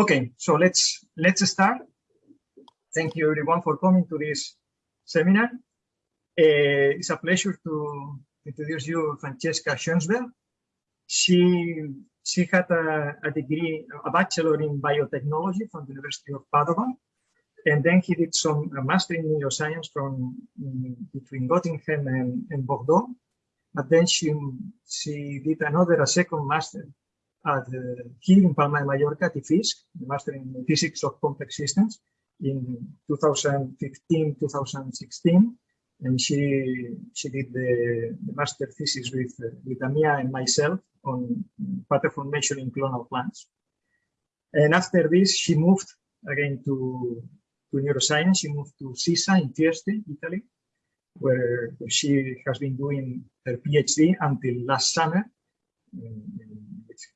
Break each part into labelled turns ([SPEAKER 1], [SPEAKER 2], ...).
[SPEAKER 1] Okay, so let's let's start. Thank you everyone for coming to this seminar. Uh, it's a pleasure to introduce you Francesca Schoensberg. She she had a, a, degree, a bachelor in biotechnology from the University of Padova, and then he did some a master in neuroscience from between Göttingen and, and Bordeaux. But then she she did another, a second master at here in Palma de Mallorca at IFISC, the master in physics of complex systems in 2015, 2016 and she she did the, the master thesis with uh, with Amia and myself on pattern formation in clonal plants. And after this, she moved again to to neuroscience. She moved to SISSA in Trieste, Italy, where she has been doing her PhD until last summer.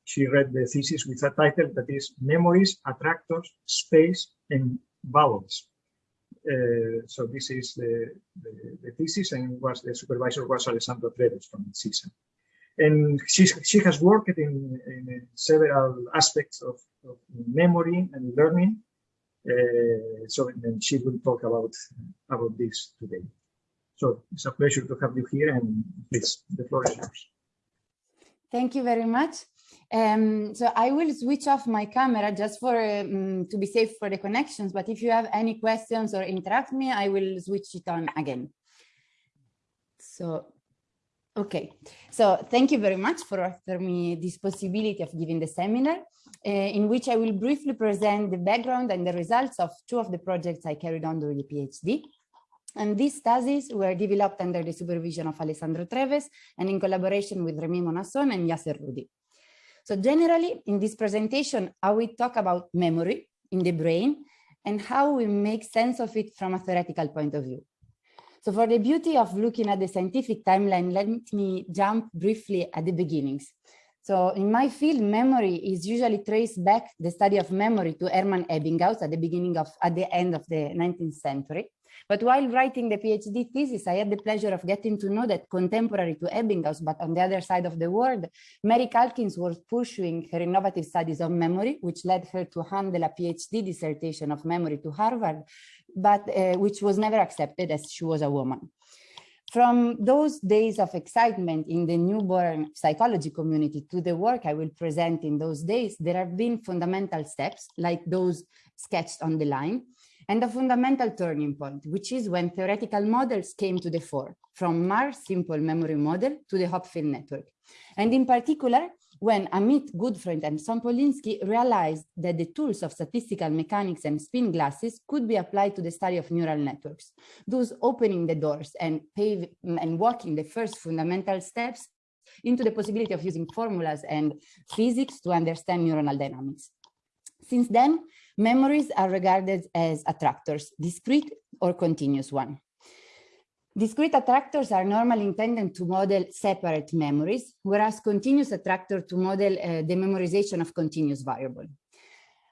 [SPEAKER 1] She read the thesis with a title that is Memories, Attractors, Space, and Vowels uh, so this is the, the, the, thesis and was the supervisor was Alessandro Treves from SISSA. And she, she has worked in, in several aspects of, of, memory and learning. Uh, so and she will talk about, about this today. So it's a pleasure to have you here and please, the floor is yours.
[SPEAKER 2] Thank you very much. Um, so I will switch off my camera just for um, to be safe for the connections. But if you have any questions or interrupt me, I will switch it on again. So, okay. So thank you very much for offering me this possibility of giving the seminar uh, in which I will briefly present the background and the results of two of the projects I carried on during the PhD. And these studies were developed under the supervision of Alessandro Treves and in collaboration with Rémi Monasson and Yasser Roudi. So generally in this presentation, I will talk about memory in the brain and how we make sense of it from a theoretical point of view. So for the beauty of looking at the scientific timeline, let me jump briefly at the beginnings. So in my field, memory is usually traced back the study of memory to Hermann Ebbinghaus at the beginning of, at the end of the 19th century. But while writing the PhD thesis, I had the pleasure of getting to know that contemporary to Ebbinghaus, but on the other side of the world, Mary Calkins was pursuing her innovative studies of memory, which led her to handle a PhD dissertation of memory to Harvard, but uh, which was never accepted as she was a woman. From those days of excitement in the newborn psychology community to the work I will present in those days, there have been fundamental steps like those sketched on the line, and a fundamental turning point, which is when theoretical models came to the fore, from Marr's simple memory model to the Hopfield network. And in particular, when Amit, Gutfreund, and Sompolinsky realized that the tools of statistical mechanics and spin glasses could be applied to the study of neural networks, thus opening the doors and, pave, and walking the first fundamental steps into the possibility of using formulas and physics to understand neuronal dynamics. Since then, Memories are regarded as attractors, discrete or continuous one. Discrete attractors are normally intended to model separate memories, whereas continuous attractor to model uh, the memorization of continuous variable.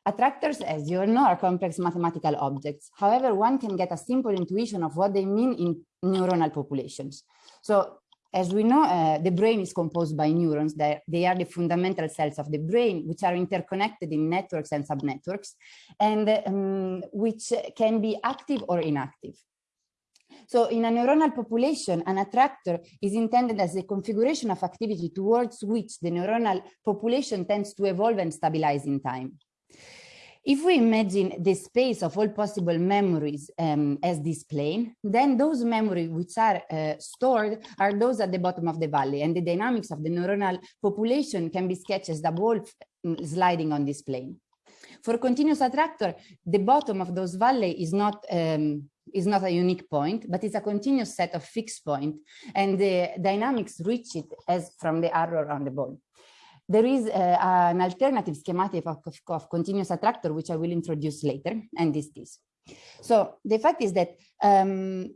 [SPEAKER 2] Attractors, as you all know, are complex mathematical objects. However, one can get a simple intuition of what they mean in neuronal populations. So as we know, uh, the brain is composed by neurons. They, are the fundamental cells of the brain, which are interconnected in networks and subnetworks, and um, which can be active or inactive. So in a neuronal population, an attractor is intended as a configuration of activity towards which the neuronal population tends to evolve and stabilize in time. If we imagine the space of all possible memories um, as this plane, then those memories which are uh, stored are those at the bottom of the valley and the dynamics of the neuronal population can be sketched as the ball mm, sliding on this plane. For continuous attractor, the bottom of those valley is not um, is not a unique point, but it's a continuous set of fixed points. point, and the dynamics reach it as from the arrow on the ball. There is uh, an alternative schematic of, of, of, continuous attractor, which I will introduce later, and this is. So the fact is that um,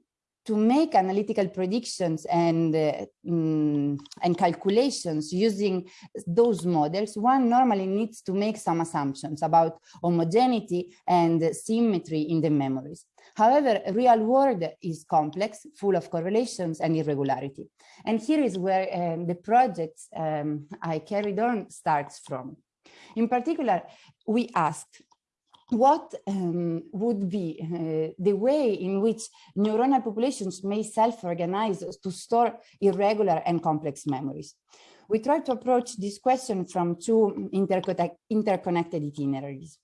[SPEAKER 2] to make analytical predictions and uh, mm, and calculations using those models, one normally needs to make some assumptions about homogeneity and symmetry in the memories. However, real world is complex, full of correlations and irregularity. And here is where um, the project um, I carried on starts from. In particular, we asked what um, would be uh, the way in which neuronal populations may self-organize to store irregular and complex memories. We tried to approach this question from two interconnected itineraries.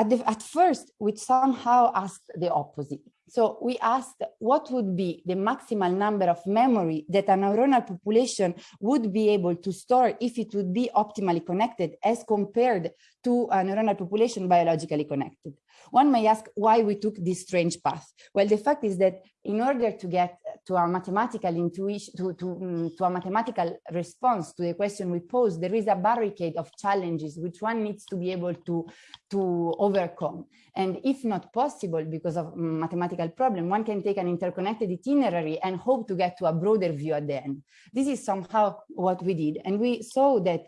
[SPEAKER 2] At, the, at first, we somehow asked the opposite. So we asked what would be the maximal number of memory that a neuronal population would be able to store if it would be optimally connected as compared to a neuronal population biologically connected. One may ask why we took this strange path. Well, the fact is that in order to get to a mathematical intuition, to, to, um, to a mathematical response to the question we pose, there is a barricade of challenges which one needs to be able to, to overcome. And if not possible because of mathematical problem, one can take an interconnected itinerary and hope to get to a broader view at the end. This is somehow what we did. And we saw that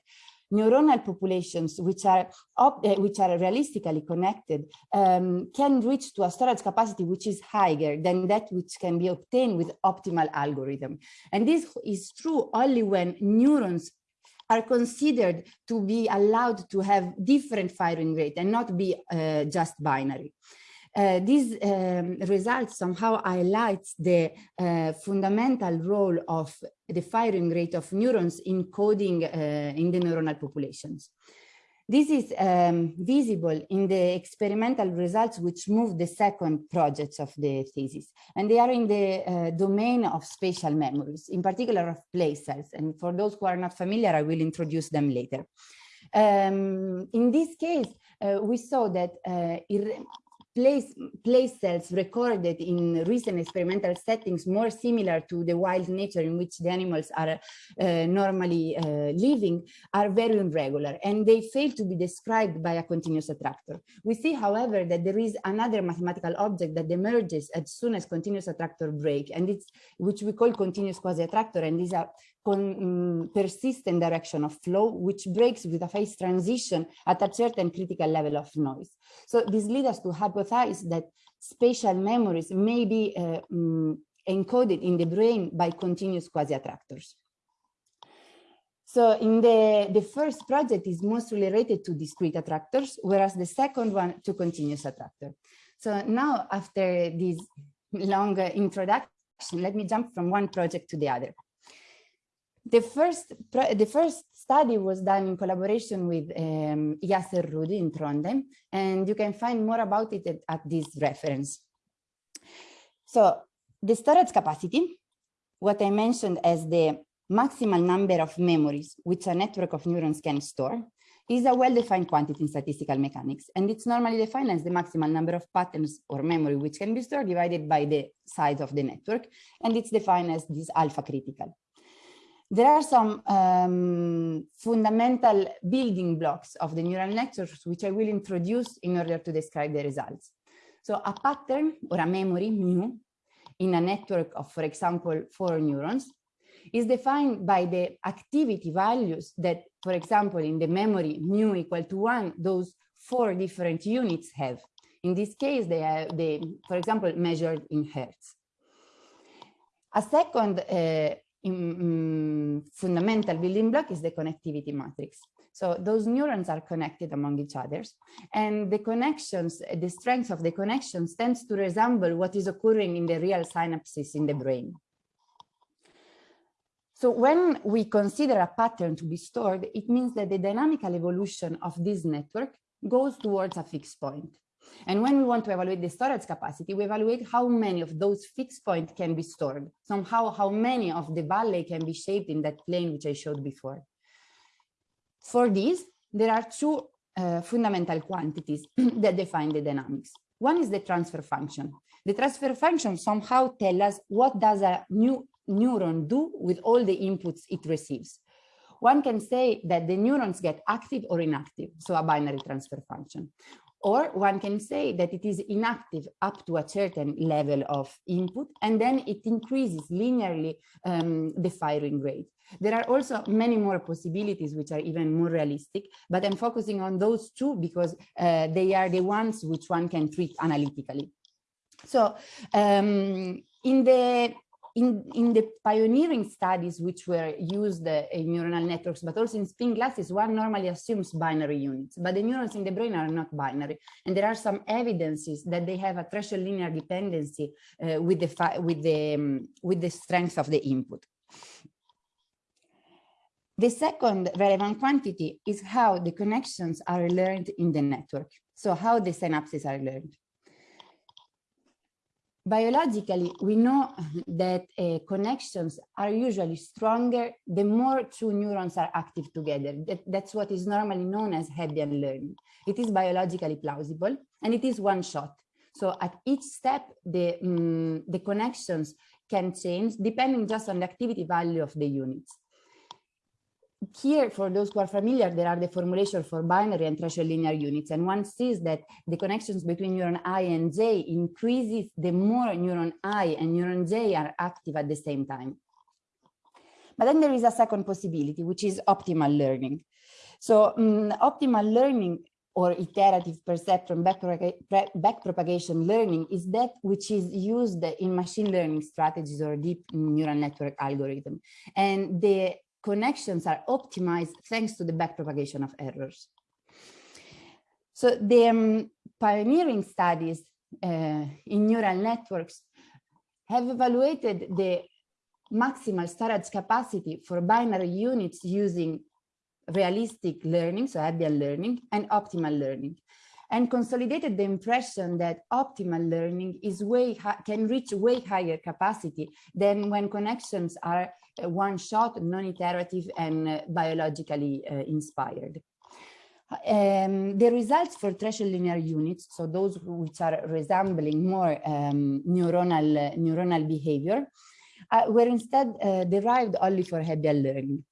[SPEAKER 2] neuronal populations which are uh, which are realistically connected um, can reach to a storage capacity which is higher than that which can be obtained with optimal algorithm. And this is true only when neurons are considered to be allowed to have different firing rate and not be uh, just binary. Uh, these um, results somehow highlights the uh, fundamental role of the firing rate of neurons in coding uh, in the neuronal populations. This is um, visible in the experimental results which move the second projects of the thesis. And they are in the uh, domain of spatial memories, in particular of place cells. And for those who are not familiar, I will introduce them later. Um, in this case, uh, we saw that uh, place, place cells recorded in recent experimental settings more similar to the wild nature in which the animals are uh, normally uh, living are very irregular and they fail to be described by a continuous attractor. We see, however, that there is another mathematical object that emerges as soon as continuous attractor break and it's which we call continuous quasi-attractor and these are um, persistent direction of flow, which breaks with a phase transition at a certain critical level of noise. So this leads us to hypothesize that spatial memories may be uh, um, encoded in the brain by continuous quasi-attractors. So in the, the first project is mostly related to discrete attractors, whereas the second one to continuous attractor. So now after this long uh, introduction, let me jump from one project to the other. The first, the first study was done in collaboration with um, Yasser Roudi in Trondheim, and you can find more about it at, at this reference. So the storage capacity, what I mentioned as the maximal number of memories which a network of neurons can store, is a well-defined quantity in statistical mechanics, and it's normally defined as the maximal number of patterns or memory which can be stored divided by the size of the network, and it's defined as this alpha critical. There are some um, fundamental building blocks of the neural networks, which I will introduce in order to describe the results. So a pattern or a memory, mu, in a network of, for example, four neurons, is defined by the activity values that, for example, in the memory mu equal to one, those four different units have. In this case, they are, they, for example, measured in hertz. A second uh, in, mm, fundamental building block is the connectivity matrix. So those neurons are connected among each other and the connections, the strength of the connections tends to resemble what is occurring in the real synapses in the brain. So when we consider a pattern to be stored, it means that the dynamical evolution of this network goes towards a fixed point. And when we want to evaluate the storage capacity, we evaluate how many of those fixed points can be stored. Somehow, how many of the valley can be shaped in that plane, which I showed before. For this, there are two uh, fundamental quantities that define the dynamics. One is the transfer function. The transfer function somehow tells us what does a new neuron do with all the inputs it receives. One can say that the neurons get active or inactive, so a binary transfer function. Or one can say that it is inactive up to a certain level of input, and then it increases linearly um, the firing rate. There are also many more possibilities which are even more realistic, but I'm focusing on those two because uh, they are the ones which one can treat analytically. So um, in the in, in the pioneering studies which were used uh, in neuronal networks, but also in spin glasses, one normally assumes binary units, but the neurons in the brain are not binary. And there are some evidences that they have a threshold linear dependency uh, with, the, with, the, um, with the strength of the input. The second relevant quantity is how the connections are learned in the network. So how the synapses are learned biologically, we know that uh, connections are usually stronger the more two neurons are active together. That, that's what is normally known as Hebbian learning. It is biologically plausible and it is one shot. So at each step, the, um, the connections can change depending just on the activity value of the units here, for those who are familiar, there are the formulation for binary and threshold linear units. And one sees that the connections between neuron I and J increases the more neuron I and neuron J are active at the same time. But then there is a second possibility, which is optimal learning. So um, optimal learning or iterative perceptron backpropagation learning is that which is used in machine learning strategies or deep neural network algorithm. And the connections are optimized thanks to the backpropagation of errors. So the um, pioneering studies uh, in neural networks have evaluated the maximal storage capacity for binary units using realistic learning, so Hebbian learning, and optimal learning, and consolidated the impression that optimal learning is way can reach way higher capacity than when connections are one shot, non-iterative and uh, biologically uh, inspired. Um, the results for threshold linear units, so those which are resembling more um, neuronal, neuronal behavior, uh, were instead uh, derived only for Hebbian learning.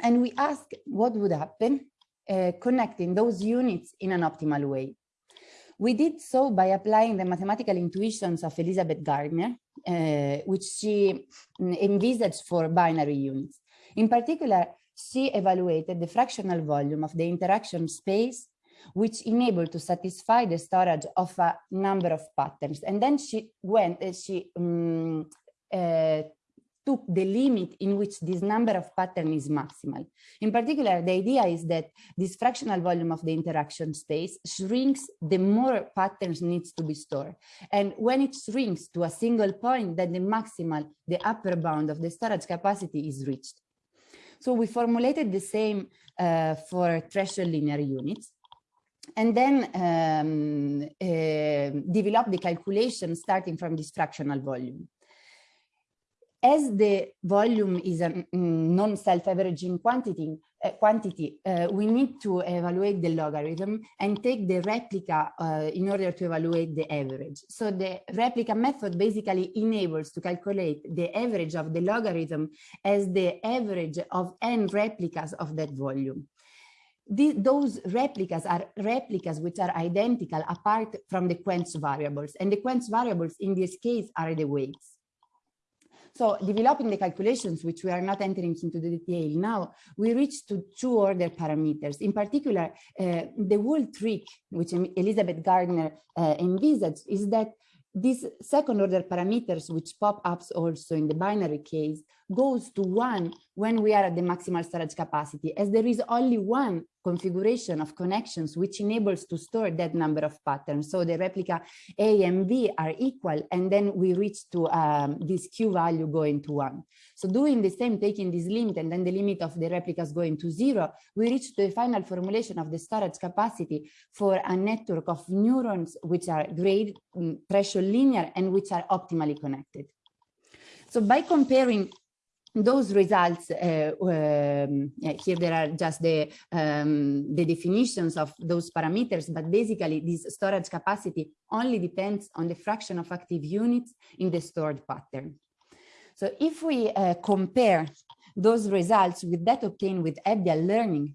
[SPEAKER 2] And we asked what would happen uh, connecting those units in an optimal way. We did so by applying the mathematical intuitions of Elizabeth Gardner, uh, which she mm, envisaged for binary units. In particular, she evaluated the fractional volume of the interaction space which enabled to satisfy the storage of a number of patterns. And then she went, uh, she um, uh, took the limit in which this number of pattern is maximal. In particular, the idea is that this fractional volume of the interaction space shrinks the more patterns needs to be stored. And when it shrinks to a single point, then the maximal, the upper bound of the storage capacity is reached. So we formulated the same uh, for threshold linear units and then um, uh, develop the calculation starting from this fractional volume as the volume is a mm, non-self-averaging quantity, uh, quantity uh, we need to evaluate the logarithm and take the replica uh, in order to evaluate the average. So the replica method basically enables to calculate the average of the logarithm as the average of n replicas of that volume. The, those replicas are replicas which are identical apart from the quench variables and the quench variables in this case are the weights. So developing the calculations, which we are not entering into the detail now, we reached to two order parameters. In particular, uh, the whole trick, which Elizabeth Gardner uh, envisaged, is that these second order parameters, which pop up also in the binary case, goes to one when we are at the maximal storage capacity, as there is only one configuration of connections which enables to store that number of patterns. So the replica A and B are equal, and then we reach to um, this Q value going to one. So doing the same, taking this limit and then the limit of the replicas going to zero, we reach the final formulation of the storage capacity for a network of neurons which are grade um, threshold linear and which are optimally connected. So by comparing those results, uh, um, here there are just the, um, the definitions of those parameters, but basically this storage capacity only depends on the fraction of active units in the stored pattern. So if we uh, compare those results with that obtained with Hebbian learning,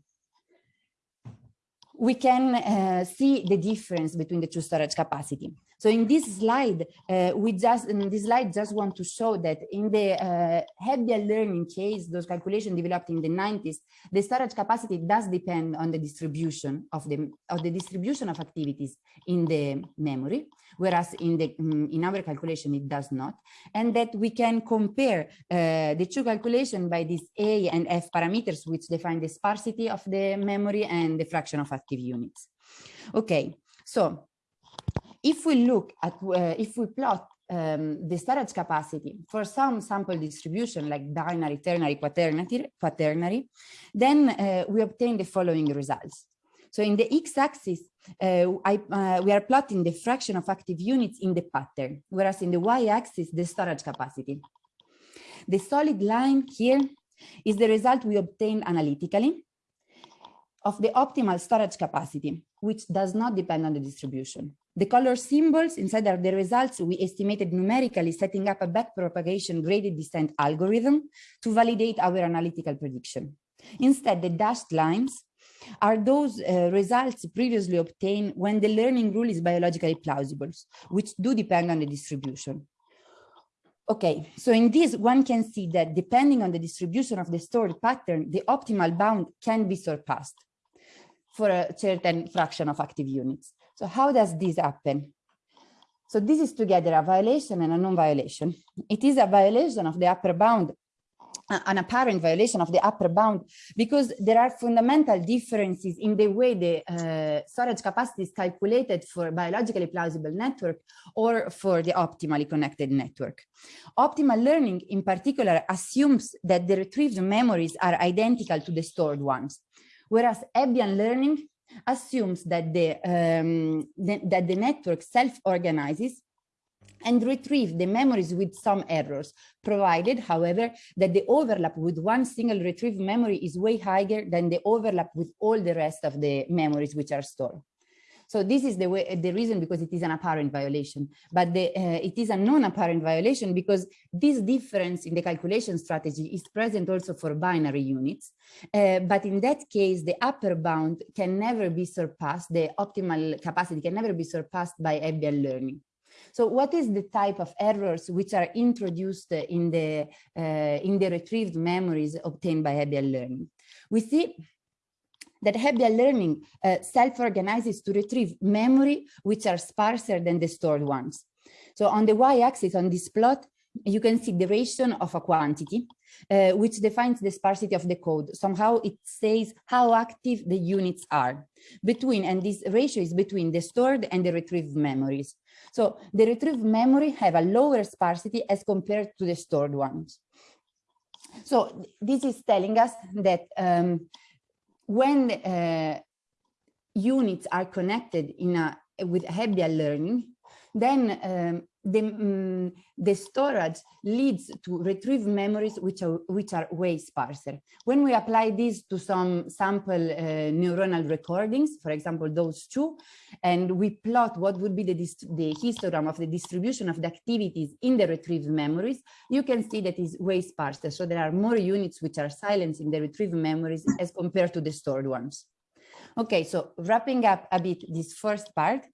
[SPEAKER 2] we can uh, see the difference between the two storage capacity. So in this slide, uh, we just in this slide just want to show that in the uh, learning case, those calculations developed in the 90s, the storage capacity does depend on the distribution of the of the distribution of activities in the memory, whereas in the um, in our calculation it does not, and that we can compare uh, the two calculations by these A and F parameters, which define the sparsity of the memory and the fraction of active units. Okay, so if we look at, uh, if we plot um, the storage capacity for some sample distribution like binary, ternary, quaternary, quaternary then uh, we obtain the following results. So in the x-axis, uh, uh, we are plotting the fraction of active units in the pattern, whereas in the y-axis, the storage capacity. The solid line here is the result we obtained analytically of the optimal storage capacity, which does not depend on the distribution. The color symbols inside are the results we estimated numerically setting up a backpropagation gradient descent algorithm to validate our analytical prediction. Instead, the dashed lines are those uh, results previously obtained when the learning rule is biologically plausible, which do depend on the distribution. Okay, so in this one can see that depending on the distribution of the stored pattern, the optimal bound can be surpassed for a certain fraction of active units. So how does this happen? So this is together a violation and a non-violation. It is a violation of the upper bound, an apparent violation of the upper bound, because there are fundamental differences in the way the uh, storage capacity is calculated for biologically plausible network or for the optimally connected network. Optimal learning in particular assumes that the retrieved memories are identical to the stored ones, whereas Hebbian learning assumes that the, um, the that the network self-organizes and retrieve the memories with some errors, provided, however, that the overlap with one single retrieved memory is way higher than the overlap with all the rest of the memories which are stored. So this is the way, the reason because it is an apparent violation, but the, uh, it is a non-apparent violation because this difference in the calculation strategy is present also for binary units. Uh, but in that case, the upper bound can never be surpassed. The optimal capacity can never be surpassed by Hebbian learning. So what is the type of errors which are introduced in the uh, in the retrieved memories obtained by Hebbian learning? We see that Hebbian learning uh, self-organizes to retrieve memory which are sparser than the stored ones. So on the y-axis on this plot, you can see the ratio of a quantity, uh, which defines the sparsity of the code. Somehow it says how active the units are between, and this ratio is between the stored and the retrieved memories. So the retrieved memory have a lower sparsity as compared to the stored ones. So this is telling us that um, when uh, units are connected in a with Hebbian learning, then um, the, um, the storage leads to retrieve memories which are which are way sparser. When we apply this to some sample uh, neuronal recordings, for example, those two, and we plot what would be the, the histogram of the distribution of the activities in the retrieved memories, you can see that is way sparser. So there are more units which are silenced in the retrieved memories as compared to the stored ones. Okay, so wrapping up a bit this first part,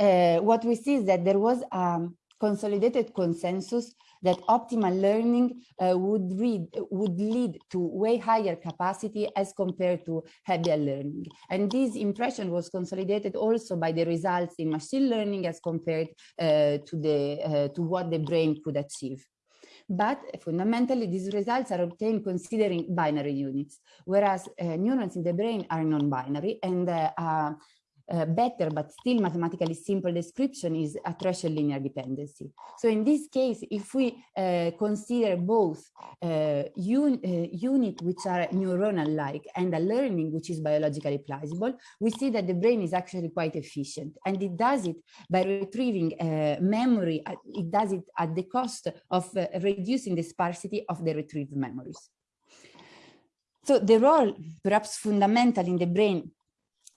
[SPEAKER 2] uh, what we see is that there was a consolidated consensus that optimal learning uh, would, read, would lead to way higher capacity as compared to Hebbian learning. And this impression was consolidated also by the results in machine learning as compared uh, to, the, uh, to what the brain could achieve. But fundamentally, these results are obtained considering binary units, whereas uh, neurons in the brain are non-binary and uh, uh, better but still mathematically simple description is a threshold linear dependency. So in this case, if we uh, consider both uh, un uh, unit which are neuronal-like and a learning which is biologically plausible, we see that the brain is actually quite efficient and it does it by retrieving uh, memory, it does it at the cost of reducing the sparsity of the retrieved memories. So the role, perhaps fundamental in the brain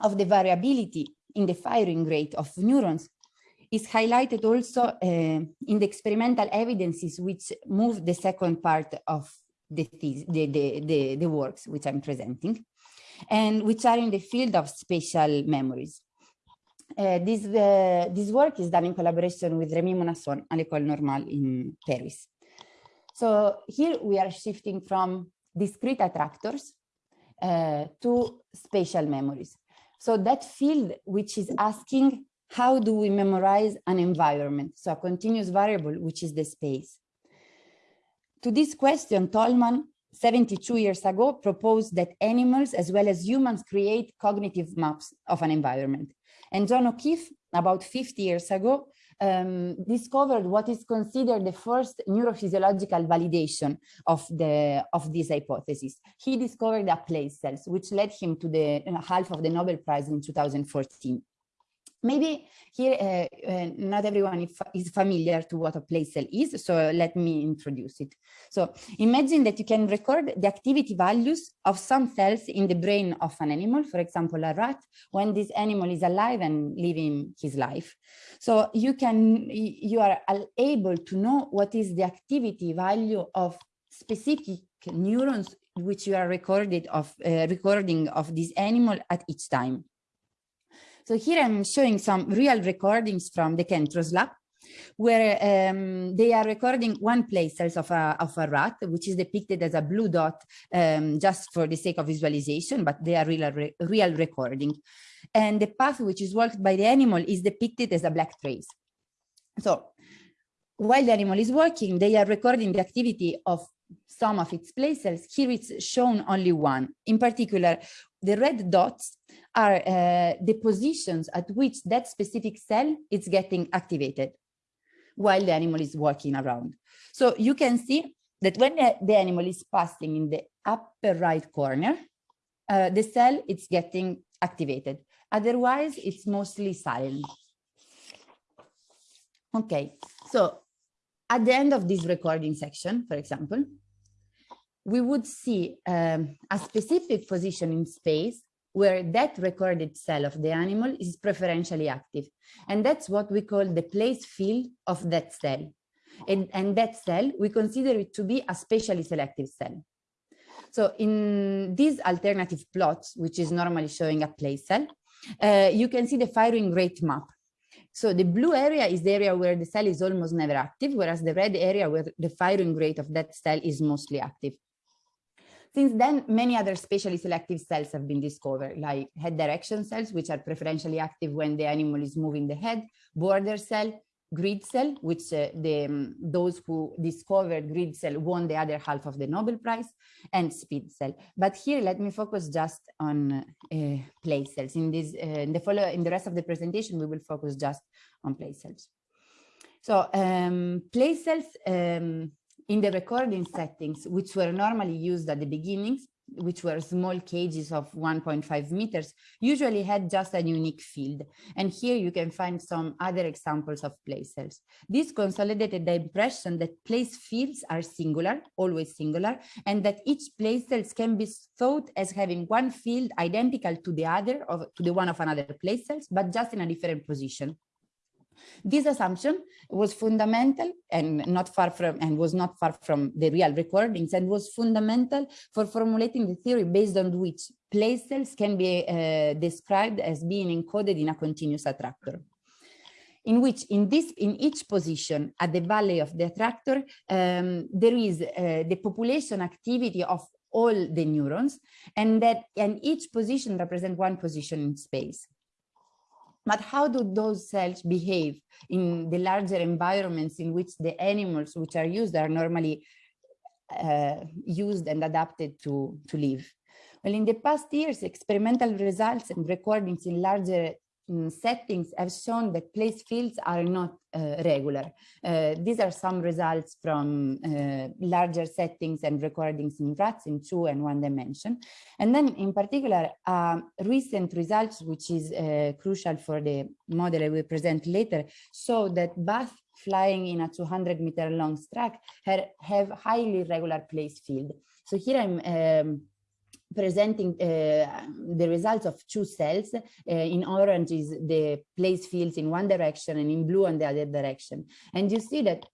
[SPEAKER 2] of the variability in the firing rate of neurons is highlighted also uh, in the experimental evidences which move the second part of the, the, the, the, works which I'm presenting and which are in the field of spatial memories. uh, this, uh, this work is done in collaboration with Rémi Monasson à l'École Normale in Paris. So here we are shifting from discrete attractors uh, to spatial memories. So that field which is asking how do we memorize an environment? So a continuous variable, which is the space. To this question, Tolman 72 years ago proposed that animals as well as humans create cognitive maps of an environment. And John O'Keefe, about 50 years ago, um, discovered what is considered the first neurophysiological validation of the of this hypothesis. He discovered a place cells, which led him to the uh, half of the Nobel Prize in 2014. Maybe here, uh, uh, not everyone is familiar to what a place cell is, so let me introduce it. So imagine that you can record the activity values of some cells in the brain of an animal, for example, a rat, when this animal is alive and living his life. So you can, you are able to know what is the activity value of specific neurons which you are recorded of uh, recording of this animal at each time. So here I'm showing some real recordings from the Kentros lab where um, they are recording one place cells of a, of a rat, which is depicted as a blue dot um, just for the sake of visualization, but they are real, re real recording. And the path which is walked by the animal is depicted as a black trace. So while the animal is walking, they are recording the activity of some of its place cells. Here it's shown only one. In particular, the red dots are uh, the positions at which that specific cell is getting activated while the animal is walking around. So you can see that when the animal is passing in the upper right corner, uh, the cell is getting activated. Otherwise, it's mostly silent. Okay, so at the end of this recording section, for example, we would see um, a specific position in space where that recorded cell of the animal is preferentially active. And that's what we call the place field of that cell. And, and that cell, we consider it to be a spatially selective cell. So in these alternative plots, which is normally showing a place cell, uh, you can see the firing rate map. So the blue area is the area where the cell is almost never active, whereas the red area where the firing rate of that cell is mostly active. Since then, many other spatially selective cells have been discovered, like head direction cells, which are preferentially active when the animal is moving the head, border cell, grid cell, which uh, the, um, those who discovered grid cell won the other half of the Nobel Prize, and speed cell. But here, let me focus just on uh, place cells. In this, uh, in the follow, in the rest of the presentation, we will focus just on place cells. So um, place cells um, in the recording settings, which were normally used at the beginnings, which were small cages of 1.5 meters, usually had just a unique field. And here you can find some other examples of place cells. This consolidated the impression that place fields are singular, always singular, and that each place cells can be thought as having one field identical to the other, of, to the one of another place cells, but just in a different position. This assumption was fundamental and not far from and was not far from the real recordings and was fundamental for formulating the theory based on which place cells can be uh, described as being encoded in a continuous attractor. In which in this in each position at the valley of the attractor um, there is uh, the population activity of all the neurons and that and each position represent one position in space but how do those cells behave in the larger environments in which the animals which are used are normally uh, used and adapted to, to live? Well, in the past years, experimental results and recordings in larger um, settings have shown that place fields are not uh, regular. Uh, these are some results from uh, larger settings and recordings in rats in two and one dimension. And then in particular, um, recent results, which is uh, crucial for the model I will present later, show that bats flying in a 200 meter long track have highly regular place field. So here I'm um, presenting uh, the results of two cells. Uh, in orange is the place fields in one direction and in blue on the other direction. And you see that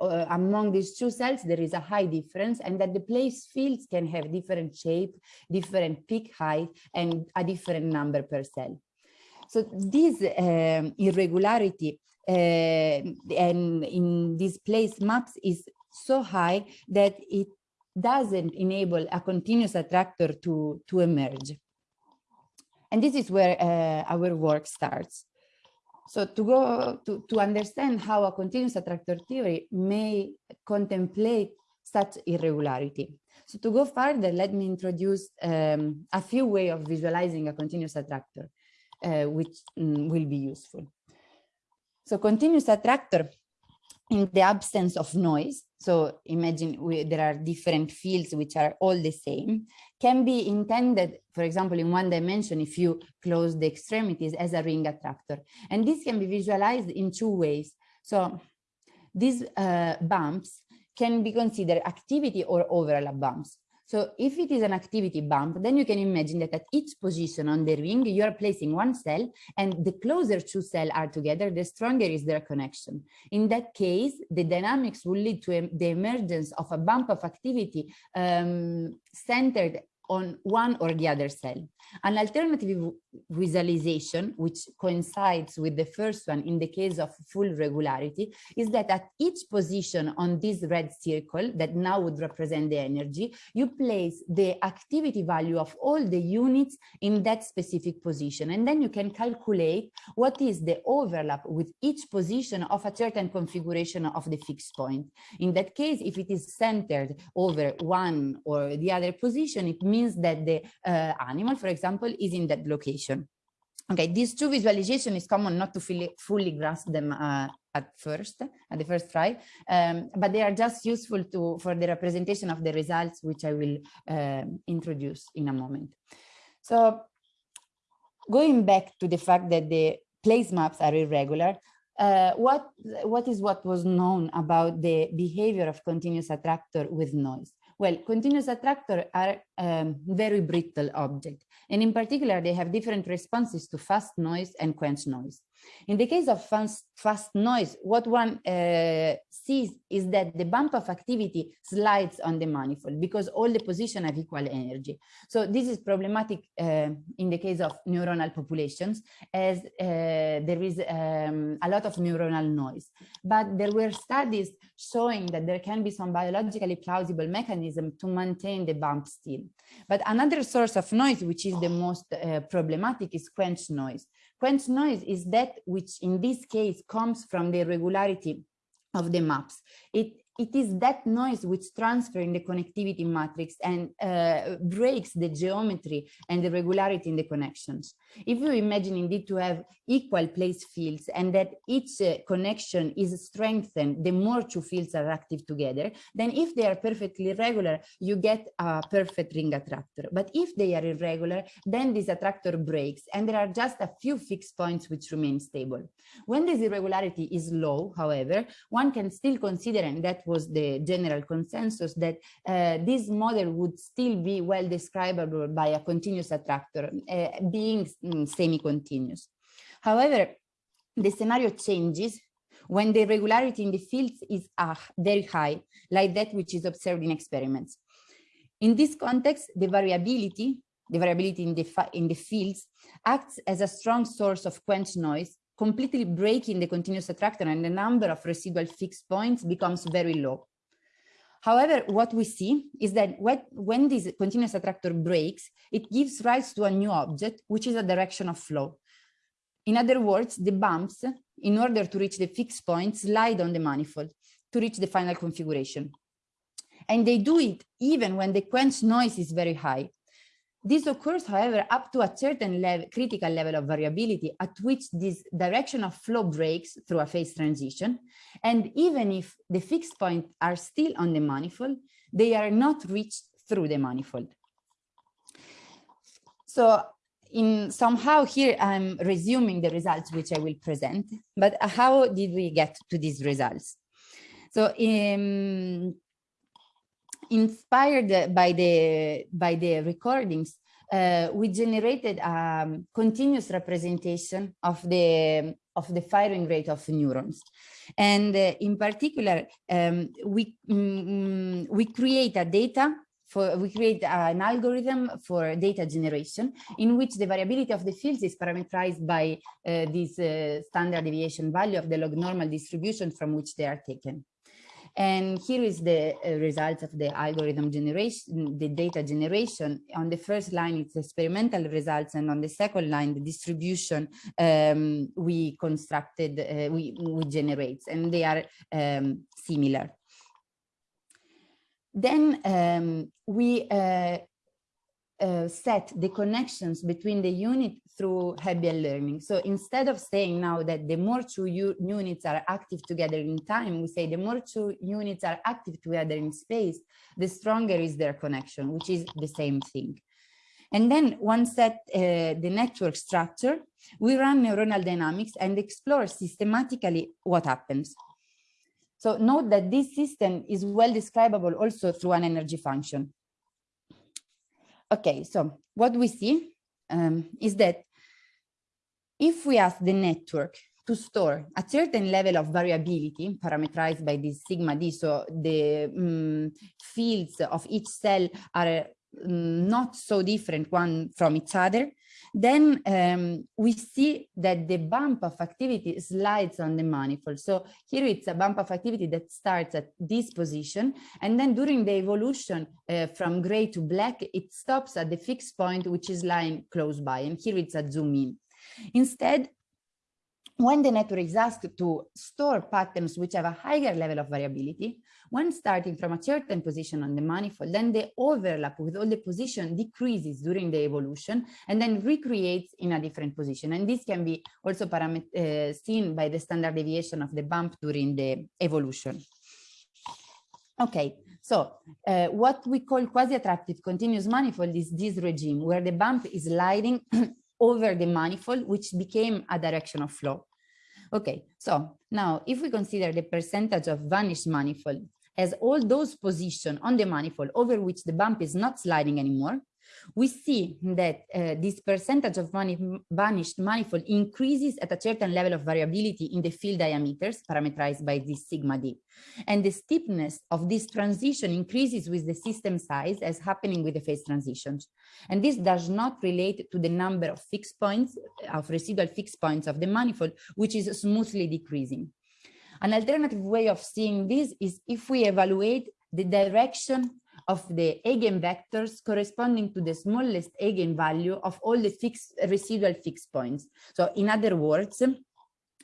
[SPEAKER 2] uh, among these two cells, there is a high difference and that the place fields can have different shape, different peak height, and a different number per cell. So this um, irregularity uh, and in these place maps is so high that it doesn't enable a continuous attractor to, to emerge. And this is where uh, our work starts. So to go to, to understand how a continuous attractor theory may contemplate such irregularity. So to go further, let me introduce um, a few ways of visualizing a continuous attractor, uh, which um, will be useful. So continuous attractor in the absence of noise, so imagine we, there are different fields which are all the same, can be intended, for example, in one dimension, if you close the extremities as a ring attractor. And this can be visualized in two ways. So these uh, bumps can be considered activity or overlap bumps. So if it is an activity bump, then you can imagine that at each position on the ring, you are placing one cell and the closer two cells are together, the stronger is their connection. In that case, the dynamics will lead to the emergence of a bump of activity um, centered on one or the other cell. An alternative visualization, which coincides with the first one in the case of full regularity, is that at each position on this red circle that now would represent the energy, you place the activity value of all the units in that specific position. And then you can calculate what is the overlap with each position of a certain configuration of the fixed point. In that case, if it is centered over one or the other position, it means that the uh, animal, for example, is in that location. Okay, these two visualization is common not to fully, fully grasp them uh, at first, at the first try, um, but they are just useful to for the representation of the results, which I will uh, introduce in a moment. So going back to the fact that the place maps are irregular, uh, what what is what was known about the behavior of continuous attractor with noise? Well, continuous attractor are um, very brittle object, and in particular, they have different responses to fast noise and quench noise. In the case of fast, fast noise, what one uh, sees is that the bump of activity slides on the manifold because all the positions have equal energy. So this is problematic uh, in the case of neuronal populations as uh, there is um, a lot of neuronal noise. But there were studies showing that there can be some biologically plausible mechanism to maintain the bump still. But another source of noise, which is the most uh, problematic, is quench noise. Quench noise is that which in this case comes from the irregularity of the maps. It it is that noise which transfers in the connectivity matrix and uh, breaks the geometry and the regularity in the connections. If you imagine indeed to have equal place fields and that each uh, connection is strengthened the more two fields are active together, then if they are perfectly regular, you get a perfect ring attractor. But if they are irregular, then this attractor breaks and there are just a few fixed points which remain stable. When this irregularity is low, however, one can still consider and that was the general consensus that uh, this model would still be well describable by a continuous attractor uh, being mm, semi-continuous. However, the scenario changes when the regularity in the fields is uh, very high, like that which is observed in experiments. In this context, the variability, the variability in the, in the fields acts as a strong source of quench noise completely breaking the continuous attractor and the number of residual fixed points becomes very low. However, what we see is that when this continuous attractor breaks, it gives rise to a new object, which is a direction of flow. In other words, the bumps, in order to reach the fixed point, slide on the manifold to reach the final configuration. And they do it even when the quench noise is very high. This occurs, however, up to a certain level, critical level of variability at which this direction of flow breaks through a phase transition. And even if the fixed points are still on the manifold, they are not reached through the manifold. So in somehow here I'm resuming the results which I will present, but how did we get to these results? So in inspired by the by the recordings, uh, we generated a um, continuous representation of the of the firing rate of neurons. And uh, in particular, um, we, mm, we create a data for we create an algorithm for data generation in which the variability of the fields is parameterized by uh, this uh, standard deviation value of the log normal distribution from which they are taken. And here is the uh, result of the algorithm generation, the data generation. On the first line, it's experimental results, and on the second line, the distribution um, we constructed, uh, we, we generate, and they are um, similar. Then um, we uh, uh, set the connections between the unit through Hebbian learning. So instead of saying now that the more two units are active together in time, we say the more two units are active together in space, the stronger is their connection, which is the same thing. And then once set uh, the network structure, we run neuronal dynamics and explore systematically what happens. So note that this system is well describable also through an energy function. Okay, so what we see um, is that if we ask the network to store a certain level of variability parameterized by this sigma d, so the um, fields of each cell are um, not so different one from each other, then um, we see that the bump of activity slides on the manifold. So here it's a bump of activity that starts at this position. And then during the evolution uh, from gray to black, it stops at the fixed point, which is lying close by. And here it's a zoom in. Instead, when the network is asked to store patterns which have a higher level of variability, when starting from a certain position on the manifold, then the overlap with all the position decreases during the evolution and then recreates in a different position. And this can be also uh, seen by the standard deviation of the bump during the evolution. Okay, so uh, what we call quasi-attractive continuous manifold is this regime where the bump is sliding over the manifold, which became a direction of flow. Okay, so now if we consider the percentage of vanished manifold as all those positions on the manifold over which the bump is not sliding anymore, we see that uh, this percentage of money vanished manifold increases at a certain level of variability in the field diameters parameterized by this sigma d. And the steepness of this transition increases with the system size as happening with the phase transitions. And this does not relate to the number of fixed points, of residual fixed points of the manifold, which is smoothly decreasing. An alternative way of seeing this is if we evaluate the direction of the eigenvectors corresponding to the smallest eigenvalue of all the fixed residual fixed points. So in other words,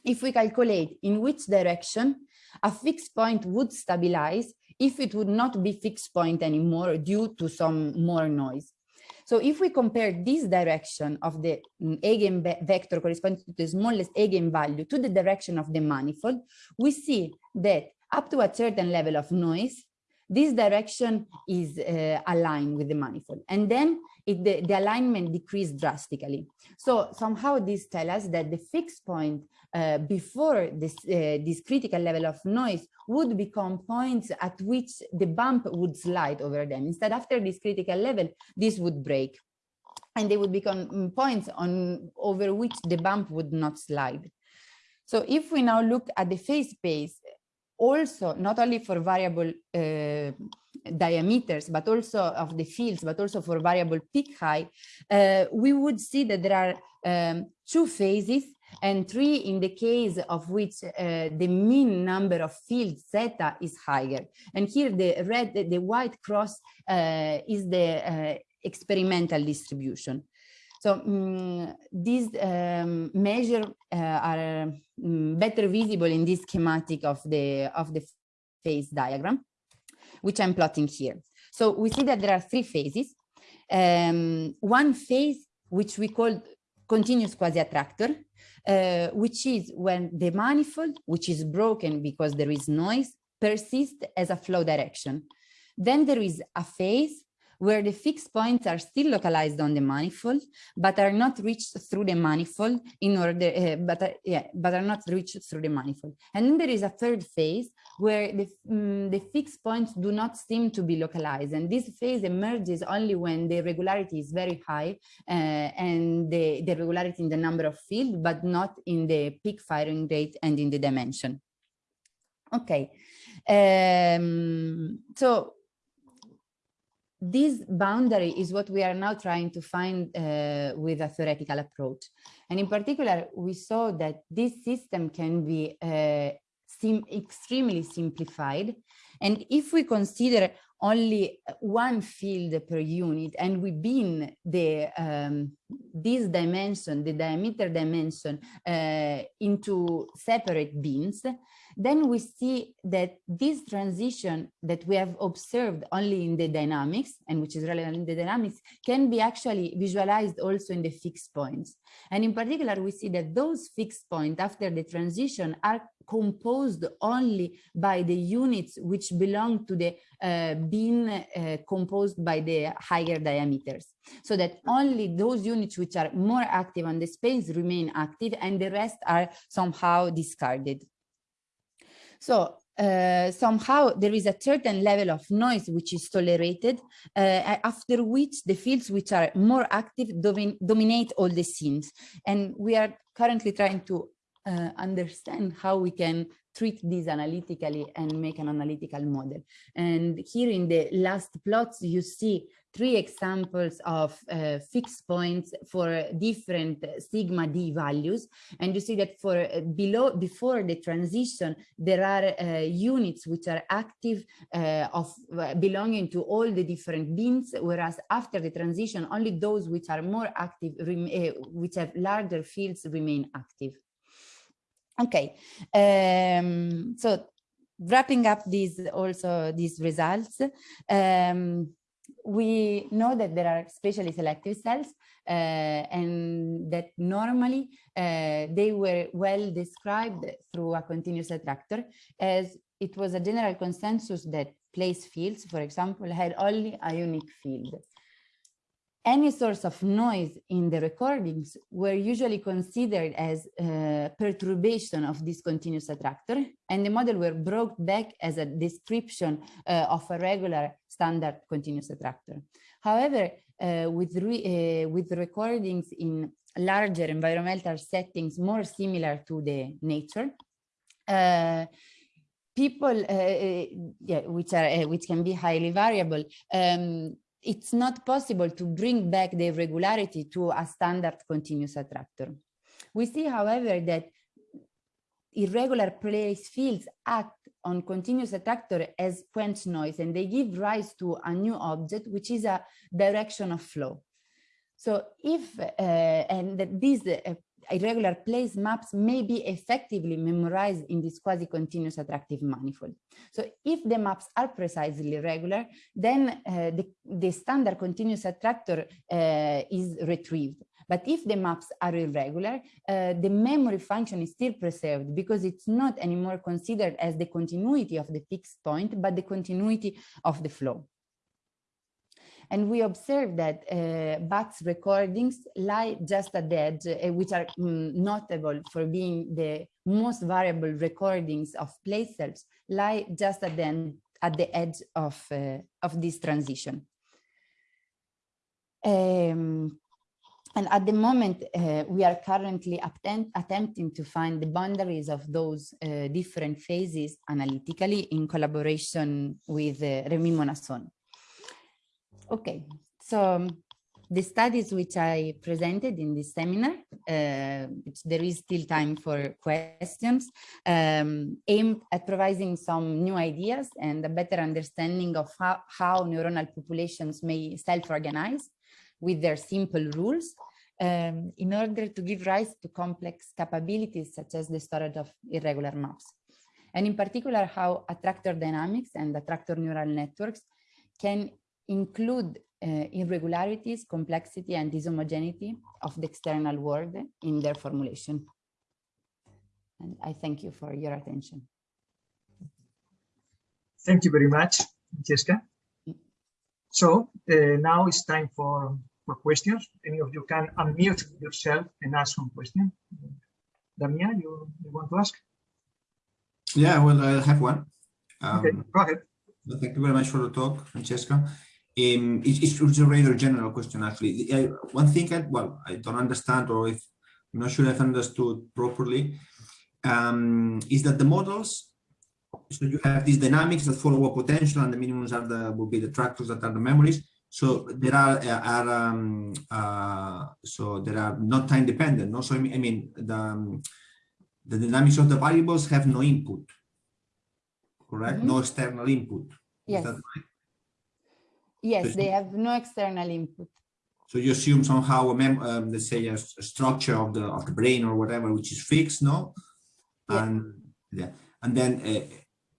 [SPEAKER 2] if we calculate in which direction a fixed point would stabilize if it would not be fixed point anymore due to some more noise. So if we compare this direction of the eigenvector corresponding to the smallest eigenvalue to the direction of the manifold, we see that up to a certain level of noise, this direction is uh, aligned with the manifold. And then it, the, the, alignment decreased drastically. So somehow this tells us that the fixed point uh, before this, uh, this critical level of noise would become points at which the bump would slide over them. Instead, after this critical level, this would break and they would become mm, points on over which the bump would not slide. So if we now look at the phase space, also not only for variable uh, diameters, but also of the fields, but also for variable peak height, uh, we would see that there are um, two phases and three in the case of which uh, the mean number of fields zeta is higher. And here the red, the, the white cross uh, is the uh, experimental distribution. So um, these um, measures uh, are um, better visible in this schematic of the of the phase diagram, which I'm plotting here. So we see that there are three phases. Um, one phase, which we call continuous quasi-attractor, uh, which is when the manifold, which is broken because there is noise, persists as a flow direction. Then there is a phase where the fixed points are still localized on the manifold, but are not reached through the manifold in order, uh, but, uh, yeah, but are not reached through the manifold. And then there is a third phase where the, um, the fixed points do not seem to be localized. And this phase emerges only when the regularity is very high uh, and the, the regularity in the number of field, but not in the peak firing rate and in the dimension. Okay, um, so this boundary is what we are now trying to find uh, with a theoretical approach. And in particular, we saw that this system can be uh, sim extremely simplified. And if we consider only one field per unit and we bin the um, this dimension, the diameter dimension uh, into separate bins, then we see that this transition that we have observed only in the dynamics and which is relevant in the dynamics can be actually visualized also in the fixed points. And in particular, we see that those fixed points after the transition are composed only by the units which belong to the uh, bin uh, composed by the higher diameters. So that only those units which are more active on the space remain active and the rest are somehow discarded. So uh, somehow there is a certain level of noise which is tolerated, uh, after which the fields which are more active domin dominate all the scenes. And we are currently trying to uh, understand how we can treat this analytically and make an analytical model. And here in the last plots, you see three examples of uh, fixed points for different sigma d values. And you see that for uh, below before the transition there are uh, units which are active uh, of uh, belonging to all the different bins whereas after the transition only those which are more active which have larger fields remain active. Okay um, so wrapping up these also these results um, we know that there are spatially selective cells uh, and that normally uh, they were well described through a continuous attractor as it was a general consensus that place fields, for example, had only a unique field any source of noise in the recordings were usually considered as uh, perturbation of this continuous attractor and the model were brought back as a description uh, of a regular standard continuous attractor. However, uh, with, re, uh, with recordings in larger environmental settings more similar to the nature, uh, people uh, yeah, which are which can be highly variable um, it's not possible to bring back the regularity to a standard continuous attractor. We see, however, that irregular place fields act on continuous attractor as quench noise and they give rise to a new object which is a direction of flow so if uh, and this uh, irregular place maps may be effectively memorized in this quasi-continuous attractive manifold. So if the maps are precisely regular, then uh, the, the, standard continuous attractor uh, is retrieved. But if the maps are irregular, uh, the memory function is still preserved because it's not anymore considered as the continuity of the fixed point, but the continuity of the flow. And we observed that uh, BAT's recordings lie just at the edge, uh, which are mm, notable for being the most variable recordings of place cells, lie just at the, end, at the edge of, uh, of this transition. Um, and at the moment, uh, we are currently attempt, attempting to find the boundaries of those uh, different phases analytically in collaboration with uh, Rémi Monasson. Okay, so um, the studies which I presented in this seminar, uh, which there is still time for questions, um, aimed at providing some new ideas and a better understanding of how, how neuronal populations may self-organize with their simple rules um, in order to give rise to complex capabilities such as the storage of irregular maps. And in particular, how attractor dynamics and attractor neural networks can include uh, irregularities, complexity, and dishomogeneity of the external world in their formulation. And I thank you for your attention.
[SPEAKER 1] Thank you very much, Jessica. So uh, now it's time for, for questions. Any of you can unmute yourself and ask some question. Damian, you, you want to ask?
[SPEAKER 3] Yeah, well, I have one.
[SPEAKER 1] Um, okay, go ahead.
[SPEAKER 3] Thank you very much for the talk, Francesca. Um, it's, it's, a rather general question, actually. I, one thing, I, well, I don't understand, or if I'm not sure I've understood properly, um, is that the models so you have these dynamics that follow a potential and the minimums are the will be the tractors that are the memories so there are, uh, are um, uh, so there are not time dependent no so i mean, I mean the um, the dynamics of the variables have no input correct mm -hmm. no external input
[SPEAKER 2] yes right? Yes so they have no external input
[SPEAKER 3] so you assume somehow a mem um, let's say a, a, structure of the of the brain or whatever which is fixed no yeah. and yeah and then uh,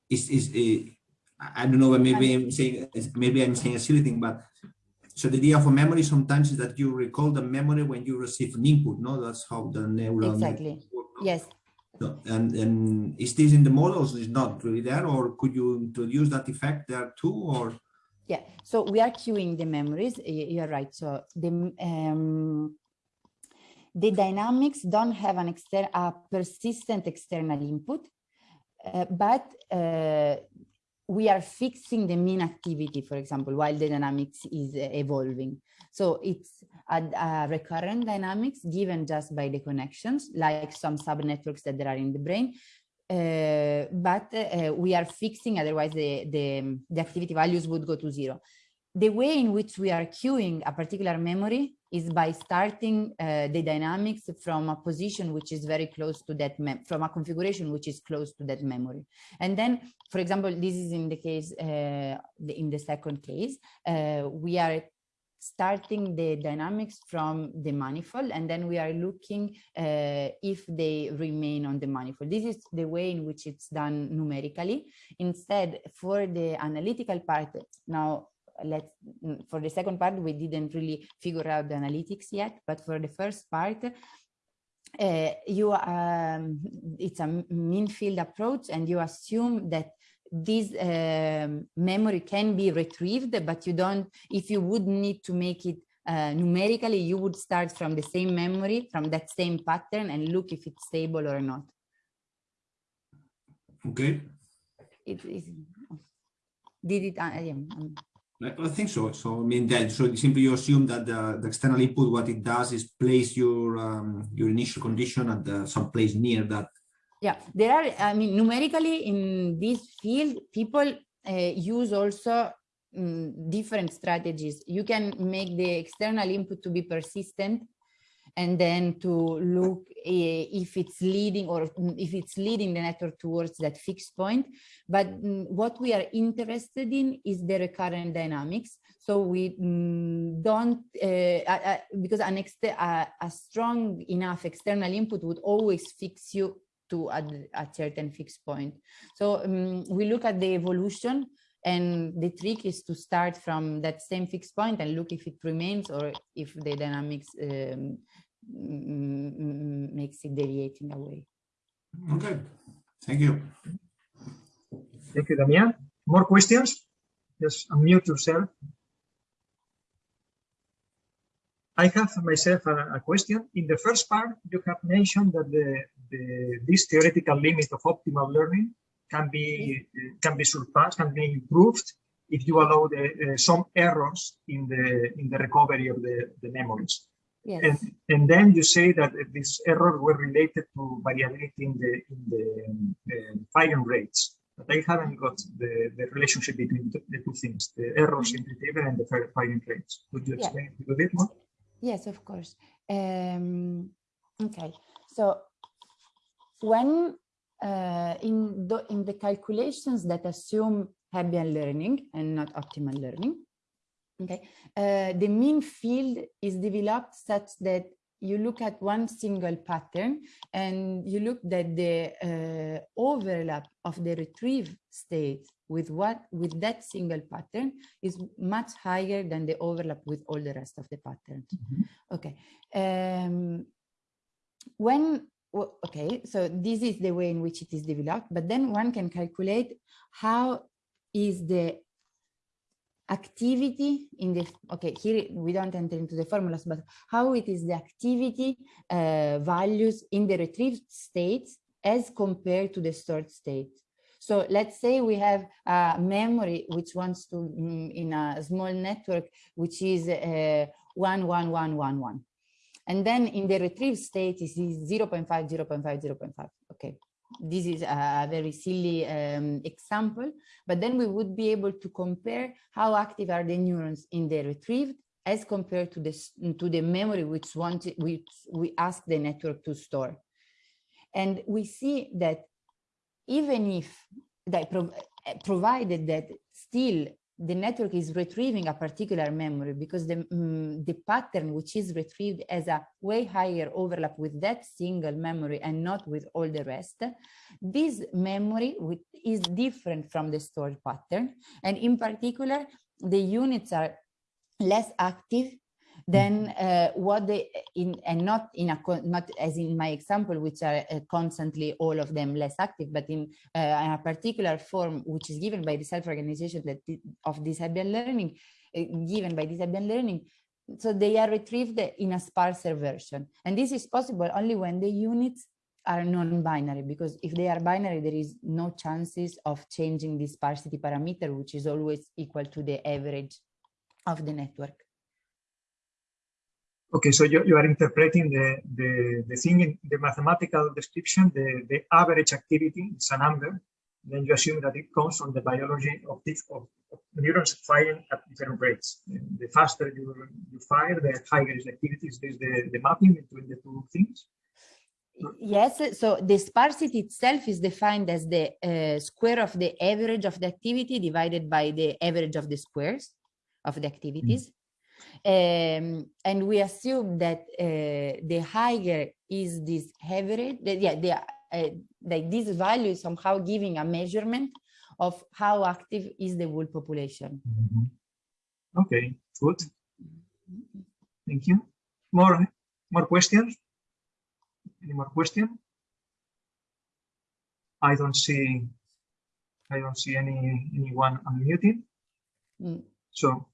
[SPEAKER 3] is is uh, I don't know maybe I'm saying maybe I'm saying a silly thing but so the idea for memory sometimes is that you recall the memory when you receive an input no that's how the neural
[SPEAKER 2] exactly yes
[SPEAKER 3] no, and, and is this in the models? Is not really there, or could you introduce that effect there too, or?
[SPEAKER 2] Yeah, so we are cueing the memories. You're right. So the um, the dynamics don't have an external, a persistent external input, uh, but uh, we are fixing the mean activity, for example, while the dynamics is uh, evolving. So it's a, a, recurrent dynamics given just by the connections, like some subnetworks that there are in the brain. Uh, but uh, we are fixing, otherwise the, the, the activity values would go to zero. The way in which we are cueing a particular memory is by starting uh, the dynamics from a position which is very close to that, from a configuration which is close to that memory. And then, for example, this is in the case, uh, in the second case, uh, we are starting the dynamics from the manifold and then we are looking uh, if they remain on the manifold. This is the way in which it's done numerically. Instead, for the analytical part, now let's for the second part, we didn't really figure out the analytics yet, but for the first part, uh, you um, it's a mean field approach and you assume that this um, memory can be retrieved, but you don't, if you would need to make it uh, numerically, you would start from the same memory, from that same pattern and look if it's stable or not.
[SPEAKER 3] Okay.
[SPEAKER 2] It is, did it, uh, yeah, um,
[SPEAKER 3] I think so. So I mean that so simply you assume that the, the external input what it does is place your um, your initial condition at the, some place near that
[SPEAKER 2] yeah, there are, I mean, numerically in this field, people uh, use also um, different strategies. You can make the external input to be persistent and then to look uh, if it's leading or if it's leading the network towards that fixed point. But um, what we are interested in is the recurrent dynamics. So we don't, uh, because an a strong enough external input would always fix you to a, a certain fixed point. So um, we look at the evolution and the trick is to start from that same fixed point and look if it remains or if the dynamics um, makes it deviating away.
[SPEAKER 3] Okay, thank you.
[SPEAKER 1] Thank you, Damian. More questions? Just unmute yourself. I have myself a, a, question. In the first part, you have mentioned that the, the, this theoretical limit of optimal learning can be can be surpassed, can be improved if you allow the, uh, some errors in the in the recovery of the, the memories.
[SPEAKER 2] Yes.
[SPEAKER 1] And, and then you say that these errors were related to variability in the in the uh, firing rates. But I haven't got the, the relationship between the, the two things, the errors in the table and the firing rates. Could you explain yeah. a little bit more?
[SPEAKER 2] Yes, of course. Um, okay, so when uh, in, the, in the calculations that assume Hebbian learning and not optimal learning, okay, uh, the mean field is developed such that you look at one single pattern and you look that the uh, overlap of the retrieve state with what with that single pattern is much higher than the overlap with all the rest of the patterns. Mm -hmm. Okay. Um, when okay, so this is the way in which it is developed, but then one can calculate how is the activity in the okay here we don't enter into the formulas but how it is the activity uh, values in the retrieved states as compared to the stored state. So let's say we have a memory which wants to mm, in a small network which is uh, 11111 and then in the retrieve state is 0 0.5 0 0.5 0 0.5 okay this is a very silly um, example, but then we would be able to compare how active are the neurons in the retrieved as compared to the, to the memory which wanted which we ask the network to store. And we see that even if that prov provided that still the network is retrieving a particular memory because the, mm, the pattern which is retrieved has a way higher overlap with that single memory and not with all the rest. This memory with, is different from the stored pattern. And in particular, the units are less active than uh, what they in and not in a not as in my example which are uh, constantly all of them less active but in, uh, in a particular form which is given by the self-organization that of the Hebbian learning uh, given by the Hebbian learning so they are retrieved in a sparser version. And this is possible only when the units are non-binary because if they are binary there is no chances of changing the sparsity parameter which is always equal to the average of the network
[SPEAKER 1] Okay, so you, you are interpreting the, the, the thing in the mathematical description, the, the average activity, is a number, then you assume that it comes from the biology of, this, of, of neurons firing at different rates. The faster you, you fire, the higher is the activity. Is this the, the mapping between the two things?
[SPEAKER 2] Yes, so the sparsity itself is defined as the uh, square of the average of the activity divided by the average of the squares of the activities. Mm. Um, and we assume that uh, the higher is this average, that, yeah, the, uh, like this value is somehow giving a measurement of how active is the whole population.
[SPEAKER 1] Mm -hmm. Okay, good. Thank you. More, more questions? Any more questions? I don't see, I don't see any anyone unmuted.
[SPEAKER 2] Mm.
[SPEAKER 1] So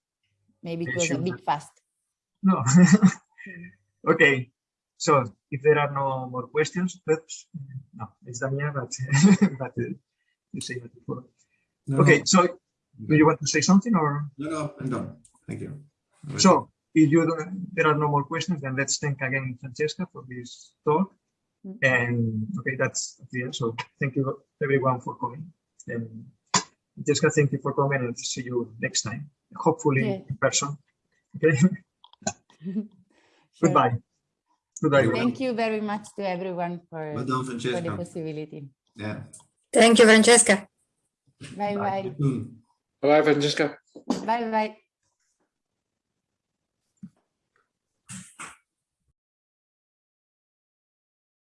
[SPEAKER 2] Maybe it was a bit fast.
[SPEAKER 1] No. okay. So if there are no more questions, oops, no, it's Daniel, but, but uh, you say that before. No, okay, no. so do you want to say something or?
[SPEAKER 3] No, no, I'm done. Thank you.
[SPEAKER 1] So if you don't, there are no more questions, then let's thank again Francesca for this talk. Mm. And okay, that's the end. So thank you everyone for coming. And Francesca, thank you for coming and see you next time hopefully yeah. in person. Okay. sure. Goodbye.
[SPEAKER 2] Goodbye. Thank you very much to everyone for, well for the possibility.
[SPEAKER 3] Yeah.
[SPEAKER 4] Thank you, Francesca.
[SPEAKER 2] Bye bye.
[SPEAKER 5] Bye, Francesca.
[SPEAKER 2] Bye bye.